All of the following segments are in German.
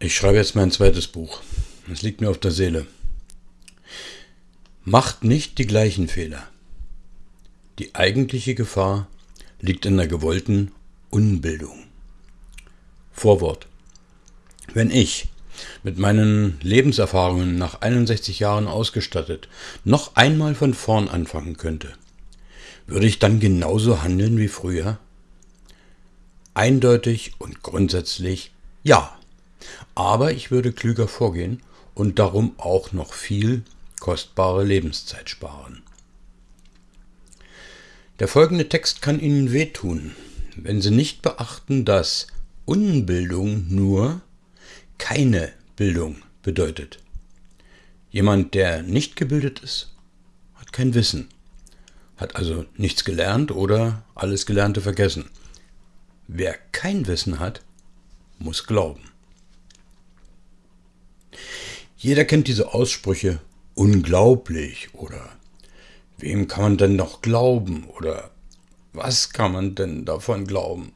Ich schreibe jetzt mein zweites Buch. Es liegt mir auf der Seele. Macht nicht die gleichen Fehler. Die eigentliche Gefahr liegt in der gewollten Unbildung. Vorwort. Wenn ich mit meinen Lebenserfahrungen nach 61 Jahren ausgestattet noch einmal von vorn anfangen könnte, würde ich dann genauso handeln wie früher? Eindeutig und grundsätzlich ja. Aber ich würde klüger vorgehen und darum auch noch viel kostbare Lebenszeit sparen. Der folgende Text kann Ihnen wehtun, wenn Sie nicht beachten, dass Unbildung nur keine Bildung bedeutet. Jemand, der nicht gebildet ist, hat kein Wissen, hat also nichts gelernt oder alles Gelernte vergessen. Wer kein Wissen hat, muss glauben. Jeder kennt diese Aussprüche unglaublich oder wem kann man denn noch glauben oder was kann man denn davon glauben?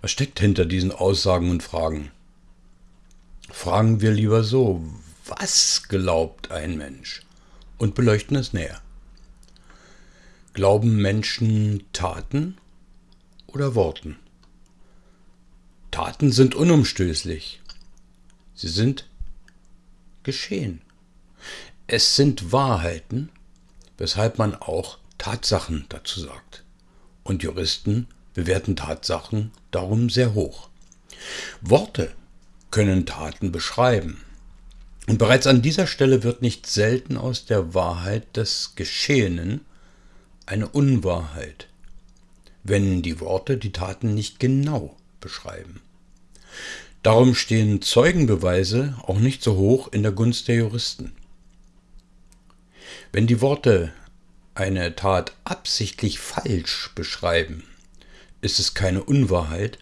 Was steckt hinter diesen Aussagen und Fragen? Fragen wir lieber so, was glaubt ein Mensch? Und beleuchten es näher. Glauben Menschen Taten oder Worten? Taten sind unumstößlich. Sie sind geschehen. Es sind Wahrheiten, weshalb man auch Tatsachen dazu sagt. Und Juristen bewerten Tatsachen darum sehr hoch. Worte können Taten beschreiben. Und bereits an dieser Stelle wird nicht selten aus der Wahrheit des Geschehenen eine Unwahrheit, wenn die Worte die Taten nicht genau beschreiben. Darum stehen Zeugenbeweise auch nicht so hoch in der Gunst der Juristen. Wenn die Worte eine Tat absichtlich falsch beschreiben, ist es keine Unwahrheit,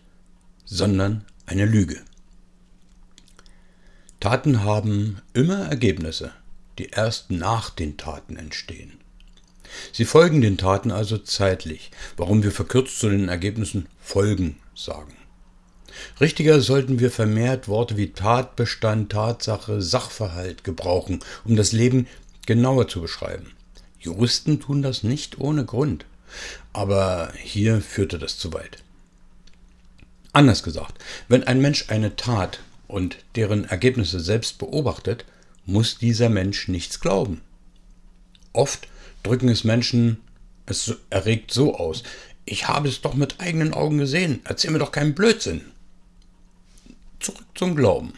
sondern eine Lüge. Taten haben immer Ergebnisse, die erst nach den Taten entstehen. Sie folgen den Taten also zeitlich, warum wir verkürzt zu den Ergebnissen Folgen sagen. Richtiger sollten wir vermehrt Worte wie Tatbestand, Tatsache, Sachverhalt gebrauchen, um das Leben genauer zu beschreiben. Juristen tun das nicht ohne Grund, aber hier führte das zu weit. Anders gesagt, wenn ein Mensch eine Tat und deren Ergebnisse selbst beobachtet, muss dieser Mensch nichts glauben. Oft drücken es Menschen, es erregt so aus, ich habe es doch mit eigenen Augen gesehen, erzähl mir doch keinen Blödsinn. Zurück zum Glauben.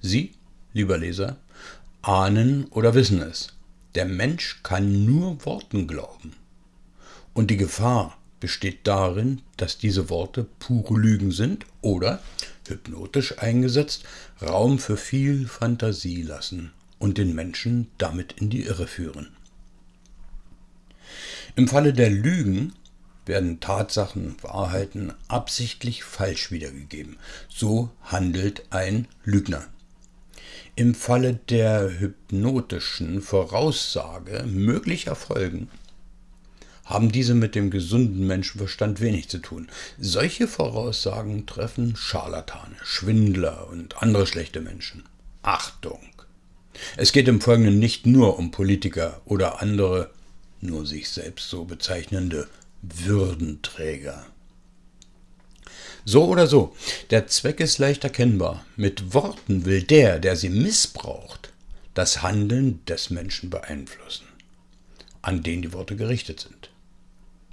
Sie, lieber Leser, ahnen oder wissen es. Der Mensch kann nur Worten glauben. Und die Gefahr besteht darin, dass diese Worte pure Lügen sind oder, hypnotisch eingesetzt, Raum für viel Fantasie lassen und den Menschen damit in die Irre führen. Im Falle der Lügen werden Tatsachen, Wahrheiten absichtlich falsch wiedergegeben. So handelt ein Lügner. Im Falle der hypnotischen Voraussage möglicher Folgen haben diese mit dem gesunden Menschenverstand wenig zu tun. Solche Voraussagen treffen Scharlatane, Schwindler und andere schlechte Menschen. Achtung! Es geht im Folgenden nicht nur um Politiker oder andere, nur sich selbst so bezeichnende Würdenträger. So oder so, der Zweck ist leicht erkennbar. Mit Worten will der, der sie missbraucht, das Handeln des Menschen beeinflussen, an den die Worte gerichtet sind.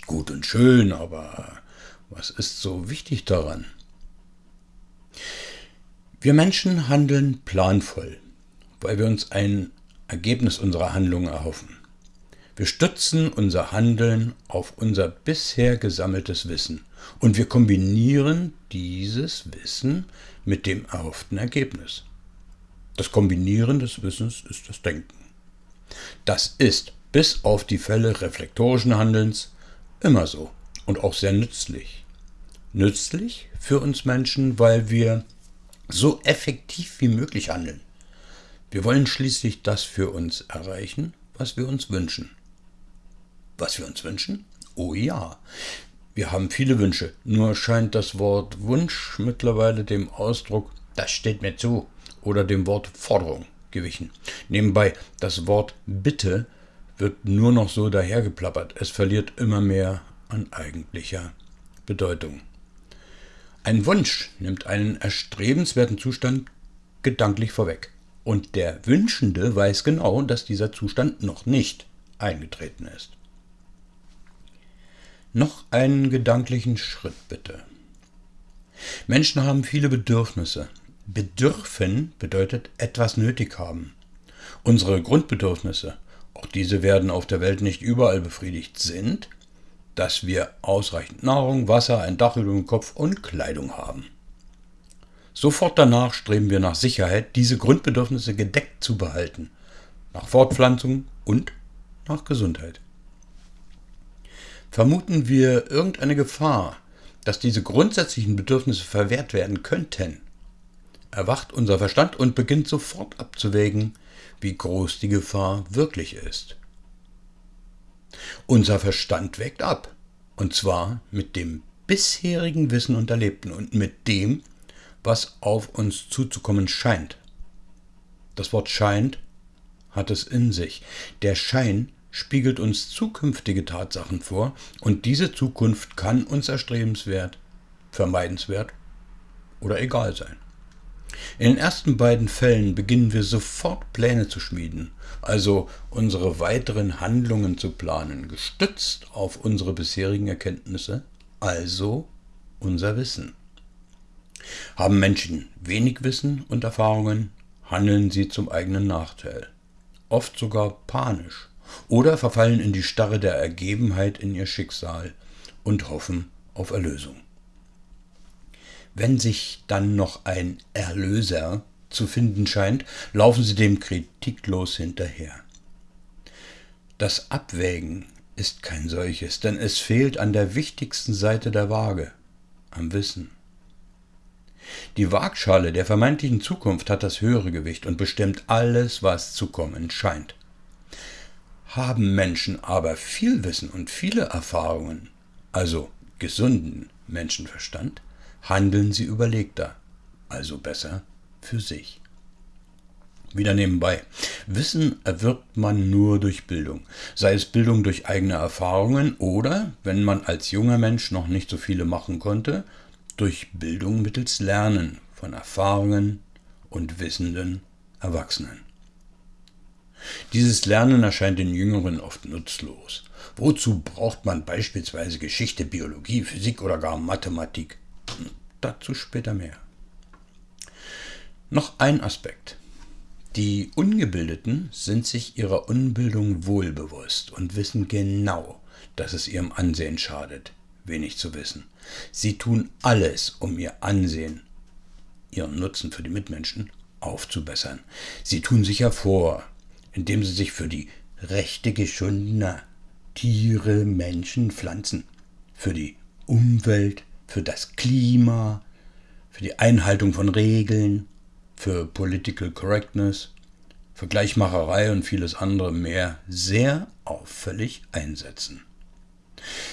Gut und schön, aber was ist so wichtig daran? Wir Menschen handeln planvoll, weil wir uns ein Ergebnis unserer Handlungen erhoffen. Wir stützen unser Handeln auf unser bisher gesammeltes Wissen und wir kombinieren dieses Wissen mit dem erhofften Ergebnis. Das Kombinieren des Wissens ist das Denken. Das ist bis auf die Fälle reflektorischen Handelns immer so und auch sehr nützlich. Nützlich für uns Menschen, weil wir so effektiv wie möglich handeln. Wir wollen schließlich das für uns erreichen, was wir uns wünschen. Was wir uns wünschen? Oh ja. Wir haben viele Wünsche, nur scheint das Wort Wunsch mittlerweile dem Ausdruck das steht mir zu oder dem Wort Forderung gewichen. Nebenbei, das Wort Bitte wird nur noch so dahergeplappert. Es verliert immer mehr an eigentlicher Bedeutung. Ein Wunsch nimmt einen erstrebenswerten Zustand gedanklich vorweg. Und der Wünschende weiß genau, dass dieser Zustand noch nicht eingetreten ist. Noch einen gedanklichen Schritt bitte. Menschen haben viele Bedürfnisse. Bedürfen bedeutet etwas nötig haben. Unsere Grundbedürfnisse, auch diese werden auf der Welt nicht überall befriedigt, sind, dass wir ausreichend Nahrung, Wasser, ein Dach über dem Kopf und Kleidung haben. Sofort danach streben wir nach Sicherheit, diese Grundbedürfnisse gedeckt zu behalten, nach Fortpflanzung und nach Gesundheit. Vermuten wir irgendeine Gefahr, dass diese grundsätzlichen Bedürfnisse verwehrt werden könnten, erwacht unser Verstand und beginnt sofort abzuwägen, wie groß die Gefahr wirklich ist. Unser Verstand wägt ab, und zwar mit dem bisherigen Wissen und Erlebten und mit dem, was auf uns zuzukommen scheint. Das Wort scheint hat es in sich. Der Schein spiegelt uns zukünftige Tatsachen vor und diese Zukunft kann uns erstrebenswert, vermeidenswert oder egal sein. In den ersten beiden Fällen beginnen wir sofort Pläne zu schmieden, also unsere weiteren Handlungen zu planen, gestützt auf unsere bisherigen Erkenntnisse, also unser Wissen. Haben Menschen wenig Wissen und Erfahrungen, handeln sie zum eigenen Nachteil, oft sogar panisch, oder verfallen in die Starre der Ergebenheit in ihr Schicksal und hoffen auf Erlösung. Wenn sich dann noch ein Erlöser zu finden scheint, laufen sie dem kritiklos hinterher. Das Abwägen ist kein solches, denn es fehlt an der wichtigsten Seite der Waage, am Wissen. Die Waagschale der vermeintlichen Zukunft hat das höhere Gewicht und bestimmt alles, was zu kommen scheint. Haben Menschen aber viel Wissen und viele Erfahrungen, also gesunden Menschenverstand, handeln sie überlegter, also besser für sich. Wieder nebenbei. Wissen erwirbt man nur durch Bildung, sei es Bildung durch eigene Erfahrungen oder, wenn man als junger Mensch noch nicht so viele machen konnte, durch Bildung mittels Lernen von Erfahrungen und wissenden Erwachsenen. Dieses Lernen erscheint den Jüngeren oft nutzlos. Wozu braucht man beispielsweise Geschichte, Biologie, Physik oder gar Mathematik? Dazu später mehr. Noch ein Aspekt. Die Ungebildeten sind sich ihrer Unbildung wohlbewusst und wissen genau, dass es ihrem Ansehen schadet, wenig zu wissen. Sie tun alles, um ihr Ansehen, ihren Nutzen für die Mitmenschen aufzubessern. Sie tun sich hervor, indem sie sich für die Rechte geschundener Tiere, Menschen, Pflanzen, für die Umwelt, für das Klima, für die Einhaltung von Regeln, für Political Correctness, für Gleichmacherei und vieles andere mehr sehr auffällig einsetzen.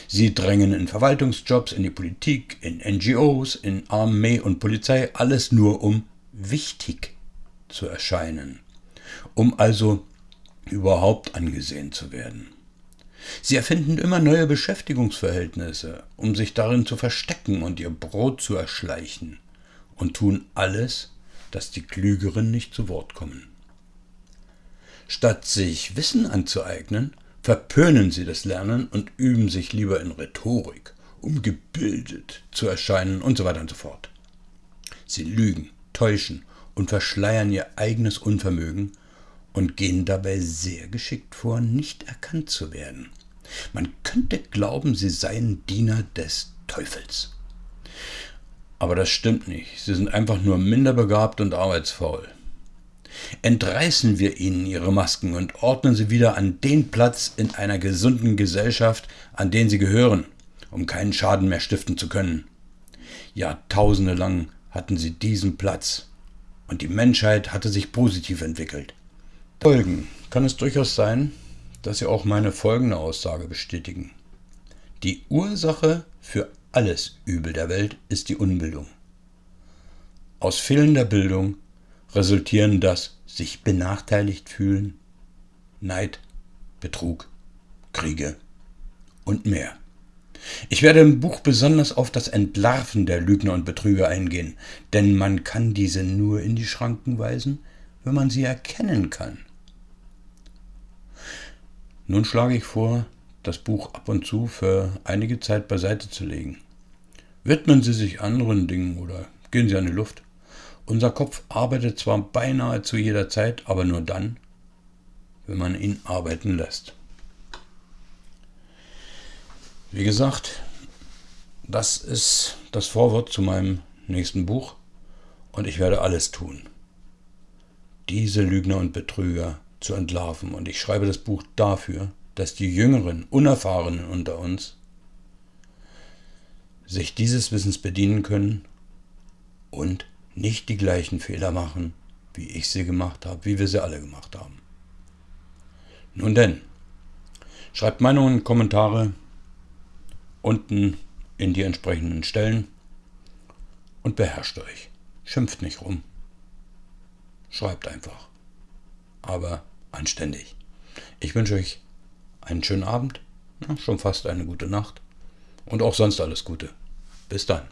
Sie drängen in Verwaltungsjobs, in die Politik, in NGOs, in Armee und Polizei, alles nur um wichtig zu erscheinen, um also überhaupt angesehen zu werden. Sie erfinden immer neue Beschäftigungsverhältnisse, um sich darin zu verstecken und ihr Brot zu erschleichen, und tun alles, dass die Klügeren nicht zu Wort kommen. Statt sich Wissen anzueignen, verpönen sie das Lernen und üben sich lieber in Rhetorik, um gebildet zu erscheinen und so weiter und so fort. Sie lügen, täuschen und verschleiern ihr eigenes Unvermögen und gehen dabei sehr geschickt vor, nicht erkannt zu werden. Man könnte glauben, sie seien Diener des Teufels. Aber das stimmt nicht. Sie sind einfach nur minder begabt und arbeitsfaul. Entreißen wir ihnen ihre Masken und ordnen sie wieder an den Platz in einer gesunden Gesellschaft, an den sie gehören, um keinen Schaden mehr stiften zu können. Jahrtausende lang hatten sie diesen Platz, und die Menschheit hatte sich positiv entwickelt. Folgen kann es durchaus sein, dass Sie auch meine folgende Aussage bestätigen. Die Ursache für alles Übel der Welt ist die Unbildung. aus fehlender Bildung resultieren das sich benachteiligt fühlen, Neid, Betrug, Kriege und mehr. Ich werde im Buch besonders auf das Entlarven der Lügner und Betrüger eingehen, denn man kann diese nur in die Schranken weisen, wenn man sie erkennen kann. Nun schlage ich vor, das Buch ab und zu für einige Zeit beiseite zu legen. Widmen Sie sich anderen Dingen oder gehen Sie an die Luft. Unser Kopf arbeitet zwar beinahe zu jeder Zeit, aber nur dann, wenn man ihn arbeiten lässt. Wie gesagt, das ist das Vorwort zu meinem nächsten Buch und ich werde alles tun, diese Lügner und Betrüger zu entlarven. Und ich schreibe das Buch dafür, dass die Jüngeren, Unerfahrenen unter uns sich dieses Wissens bedienen können und nicht die gleichen Fehler machen, wie ich sie gemacht habe, wie wir sie alle gemacht haben. Nun denn, schreibt Meinungen Kommentare unten in die entsprechenden Stellen und beherrscht euch. Schimpft nicht rum. Schreibt einfach. Aber anständig. Ich wünsche euch einen schönen Abend, schon fast eine gute Nacht und auch sonst alles Gute. Bis dann.